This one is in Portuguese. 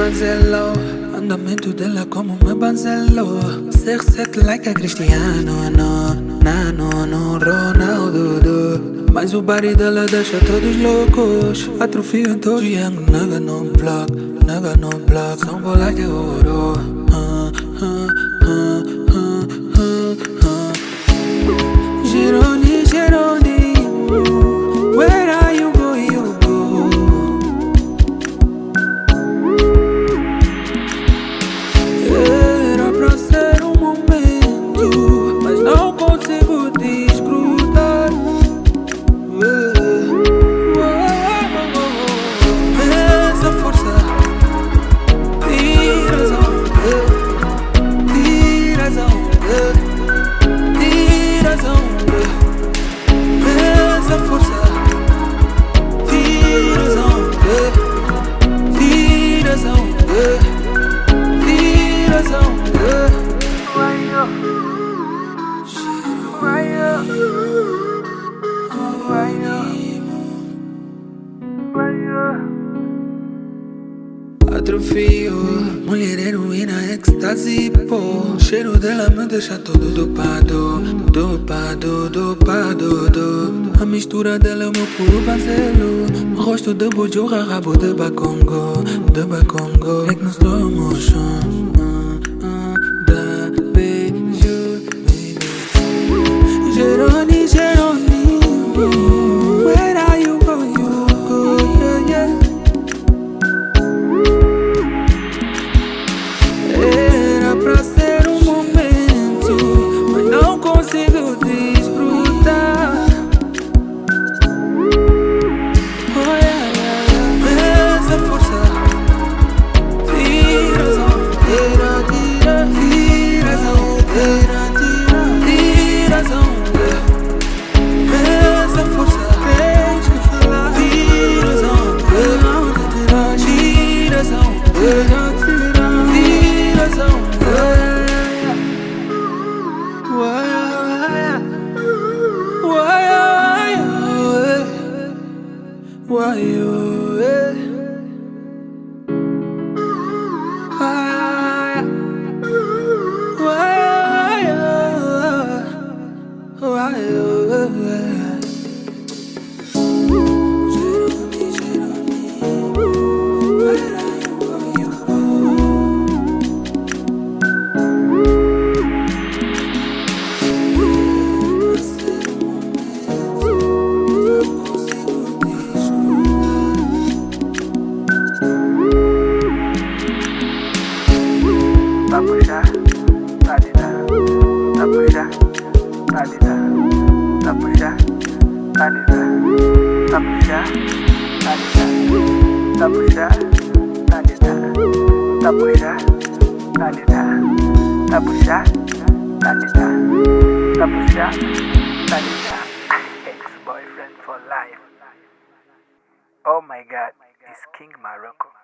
banzelo Andamento dela como meu banzelo. Ser set like a Cristiano no, Nano no Ronaldo. Do. Mas o body dela deixa todos loucos. Atrofio em todos Young nigga no block Nigga no block São bolas de ouro uh, Atrofio, mulher heroína, êxtase, pô. Cheiro dela me deixa todo dopado Dopado, dopado, do. A mistura dela é o meu puro bazelo Rosto de bujurra, rabo de bacongo De bacongo, no slow motion Ex-boyfriend for life. Oh my god, it's King Morocco.